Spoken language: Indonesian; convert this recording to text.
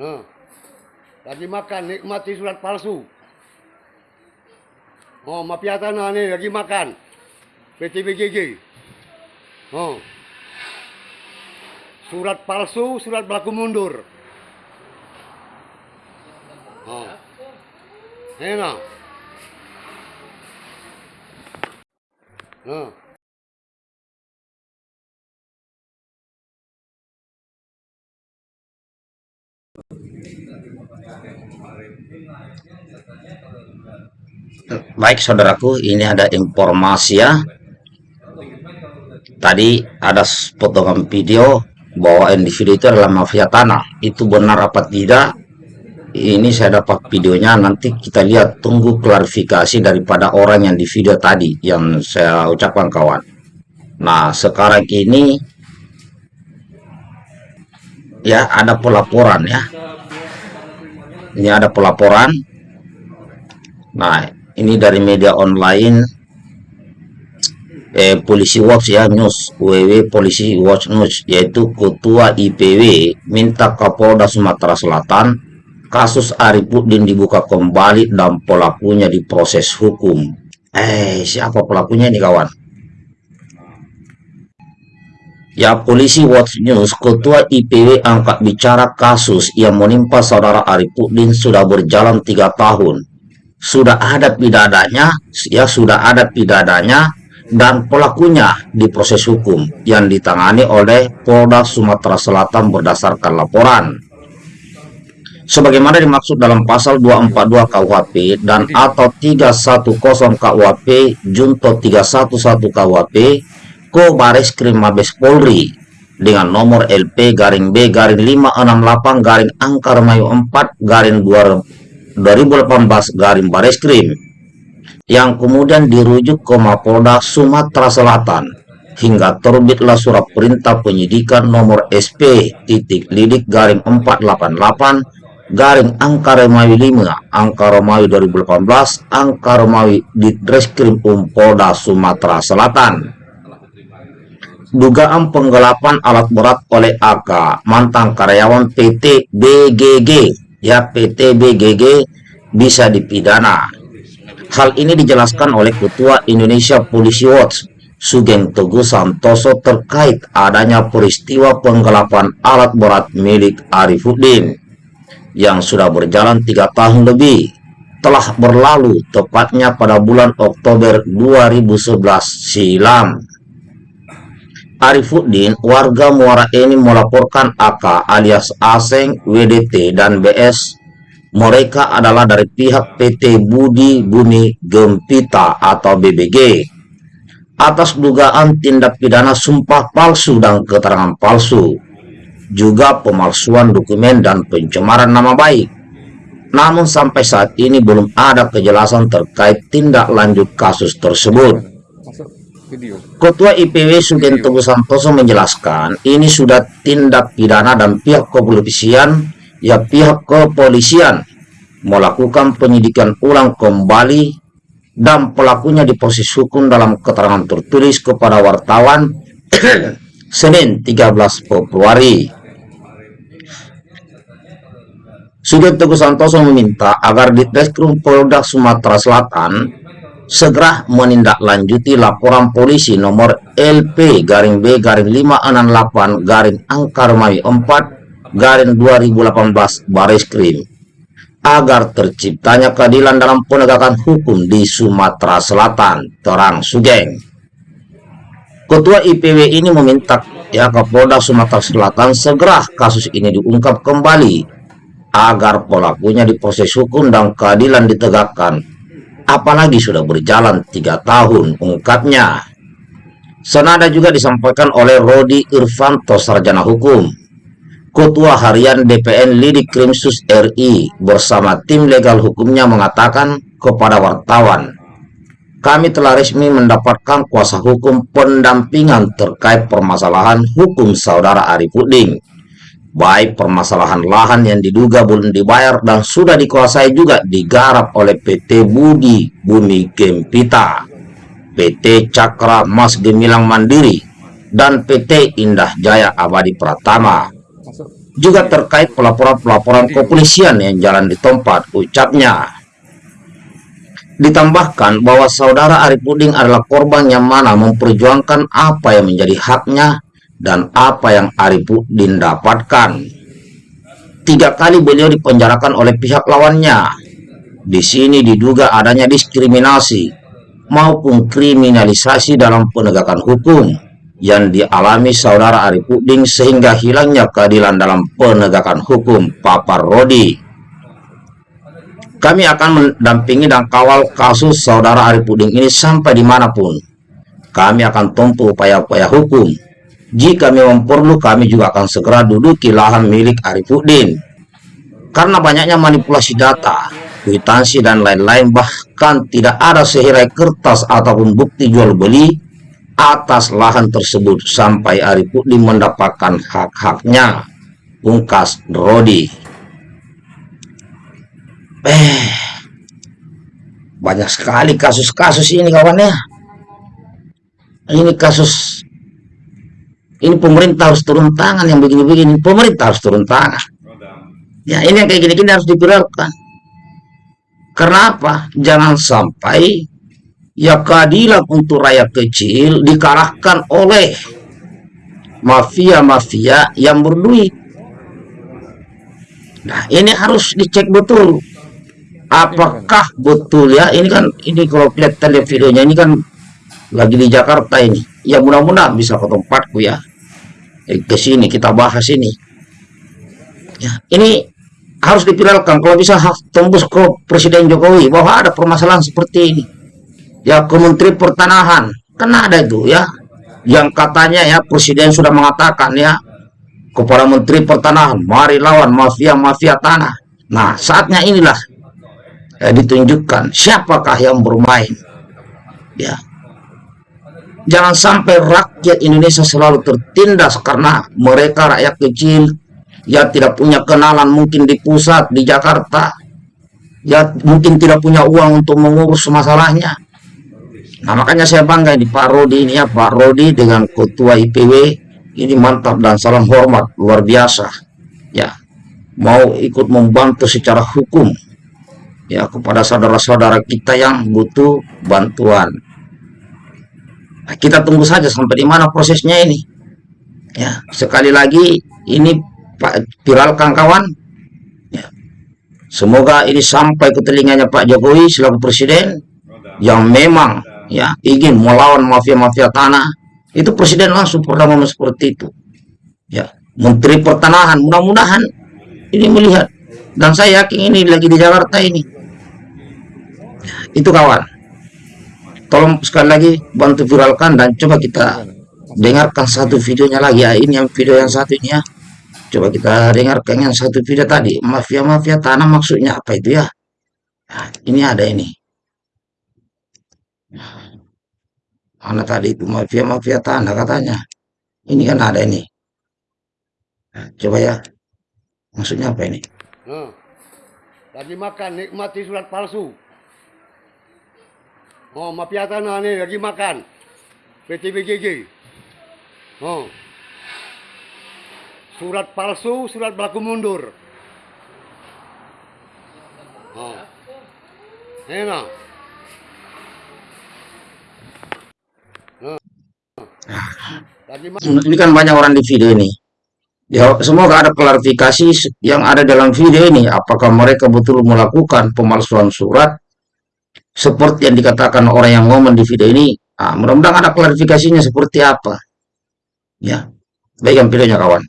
Nah, lagi makan, nikmati surat palsu. Oh, mafia tanah nih lagi makan. PT BGG. Oh. Surat palsu, surat berlaku mundur. Oh. Enak. Nah. Baik saudaraku, ini ada informasi ya. Tadi ada potongan video bahwa individu itu adalah mafia tanah. Itu benar apa tidak? Ini saya dapat videonya, nanti kita lihat tunggu klarifikasi daripada orang yang di video tadi yang saya ucapkan kawan. Nah, sekarang ini ya ada pelaporan ya. Ini ada pelaporan. Nah, ini dari media online. Eh, polisi watch ya news. Ww polisi watch news yaitu ketua IPW minta Kapolda Sumatera Selatan kasus Arifudin dibuka kembali dan pelakunya diproses hukum. Eh siapa pelakunya ini kawan? Ya, polisi Watch News, Ketua IPW angkat bicara kasus yang menimpa saudara Arifudin sudah berjalan tiga tahun sudah ada pidadanya, ya sudah ada pidadanya dan pelakunya di proses hukum yang ditangani oleh Polda Sumatera Selatan berdasarkan laporan. Sebagaimana dimaksud dalam pasal 242 KUHP dan atau 310 KUHP Junto 311 KUHP Ko Baris Krim Mabes Polri dengan nomor LP garing B garing 568 garing angka Remayu 4 garing 2018 garing Bareskrim yang kemudian dirujuk ke Mapolda Sumatera Selatan hingga terbitlah surat perintah penyidikan nomor SP titik lidik garing 488 garing angka Remawi 5 angka Romawi 2018 angka Romawi di Reskrim Umpolda Sumatera Selatan. Dugaan penggelapan alat berat oleh AK mantan karyawan PT BGG ya PT BGG bisa dipidana. Hal ini dijelaskan oleh Ketua Indonesia Polisi Watch, Sugeng Teguh Santoso terkait adanya peristiwa penggelapan alat berat milik Arifuddin yang sudah berjalan tiga tahun lebih telah berlalu tepatnya pada bulan Oktober 2011 silam. Arifuddin, warga Muara ini melaporkan AK alias Aseng, WDT, dan BS. Mereka adalah dari pihak PT Budi Bumi Gempita atau BBG. Atas dugaan tindak pidana sumpah palsu dan keterangan palsu. Juga pemalsuan dokumen dan pencemaran nama baik. Namun sampai saat ini belum ada kejelasan terkait tindak lanjut kasus tersebut. Ketua IPW Sugento Santoso menjelaskan ini sudah tindak pidana dan pihak kepolisian ya pihak kepolisian melakukan penyidikan ulang kembali dan pelakunya diproses hukum dalam keterangan tertulis kepada wartawan Senin 13 Februari. Sugento Santoso meminta agar di Ditreskrim Polda Sumatera Selatan segera menindaklanjuti laporan polisi nomor LP garing B garing 568 garing angka Romawi 4 garing 2018 Baris Krim. Agar terciptanya keadilan dalam penegakan hukum di Sumatera Selatan. Terang Sugeng. Ketua IPW ini meminta ya Kapolda Sumatera Selatan segera kasus ini diungkap kembali agar pelakunya diproses hukum dan keadilan ditegakkan apalagi sudah berjalan tiga tahun ungkapnya. Senada juga disampaikan oleh Rodi Irvanto Sarjana Hukum, Ketua Harian DPN Lidik Krimsus RI bersama tim legal hukumnya mengatakan kepada wartawan, kami telah resmi mendapatkan kuasa hukum pendampingan terkait permasalahan hukum saudara Arifudin baik permasalahan lahan yang diduga belum dibayar dan sudah dikuasai juga digarap oleh PT Budi Bumi Gempita, PT Cakra Mas Gemilang Mandiri, dan PT Indah Jaya Abadi Pratama. juga terkait pelaporan-pelaporan kepolisian yang jalan di tempat ucapnya. Ditambahkan bahwa saudara Arifudin adalah korban yang mana memperjuangkan apa yang menjadi haknya dan apa yang Arifudin dapatkan. Tiga kali beliau dipenjarakan oleh pihak lawannya. Di sini diduga adanya diskriminasi maupun kriminalisasi dalam penegakan hukum yang dialami saudara Arifudin sehingga hilangnya keadilan dalam penegakan hukum Papa Rodi. Kami akan mendampingi dan kawal kasus saudara Arifudin ini sampai di mana pun. Kami akan tempuh upaya-upaya hukum. Jika memang perlu, kami juga akan segera duduki lahan milik Arifudin. Karena banyaknya manipulasi data, kwitansi, dan lain-lain, bahkan tidak ada sehirai kertas ataupun bukti jual beli atas lahan tersebut sampai Arifudin mendapatkan hak-haknya. Ungkas Rodi eh banyak sekali kasus-kasus ini kawan ya ini kasus ini pemerintah harus turun tangan yang begini-begini. Pemerintah harus turun tangan. Ya ini yang kayak gini-gini harus dipiralkan karena apa jangan sampai ya keadilan untuk rakyat kecil dikalahkan oleh mafia-mafia yang berduit. Nah ini harus dicek betul. Apakah betul ya? Ini kan ini kalau lihat tadi videonya ini kan lagi di Jakarta ini. Ya mudah-mudahan bisa ke tempatku ya ke sini kita bahas ini. Ya ini harus dipiralkan. Kalau bisa tembus ke Presiden Jokowi bahwa ada permasalahan seperti ini. Ya ke Menteri Pertanahan. Kan ada itu ya. Yang katanya ya Presiden sudah mengatakan ya kepada Menteri Pertanahan mari lawan mafia-mafia tanah. Nah saatnya inilah ya, ditunjukkan siapakah yang bermain. Ya jangan sampai rakyat Indonesia selalu tertindas karena mereka rakyat kecil. Ya tidak punya kenalan mungkin di pusat di Jakarta. Ya mungkin tidak punya uang untuk mengurus masalahnya. Nah makanya saya bangga di Pak Rodi ini ya Pak Rodi dengan ketua IPW ini mantap dan salam hormat luar biasa. Ya mau ikut membantu secara hukum. Ya kepada saudara-saudara kita yang butuh bantuan. Kita tunggu saja sampai di mana prosesnya ini. Ya, sekali lagi ini Pak viralkan kawan. Ya. Semoga ini sampai ke telinganya Pak Jokowi selaku presiden yang memang ya ingin melawan mafia-mafia tanah. Itu presiden langsung pernah ngomong seperti itu. Ya, Menteri Pertanahan mudah-mudahan ini melihat dan saya yakin ini lagi di Jakarta ini itu kawan tolong sekali lagi bantu viralkan dan coba kita dengarkan satu videonya lagi. Ya ini yang video yang satunya coba kita dengarkan yang satu video tadi. Mafia-mafia tanah maksudnya apa itu ya? Nah, ini ada ini. Mana tadi itu? Mafia-mafia tanah katanya. Ini kan ada ini. Nah, coba ya. Maksudnya apa ini? Nah, lagi makan nikmati surat palsu Oh, mafia tanah ni lagi makan. PT BGG. Oh. Surat palsu, surat berlaku mundur. Oh. Enak. Ini kan banyak orang di video ini. Ya, semoga ada klarifikasi yang ada dalam video ini. Apakah mereka betul melakukan pemalsuan surat seperti yang dikatakan orang yang ngomong di video ini ah, mudah-mudahan ada klarifikasinya seperti apa. Ya baik yang videonya kawan